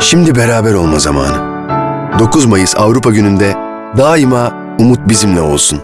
Şimdi beraber olma zamanı. 9 Mayıs Avrupa Günü'nde daima umut bizimle olsun.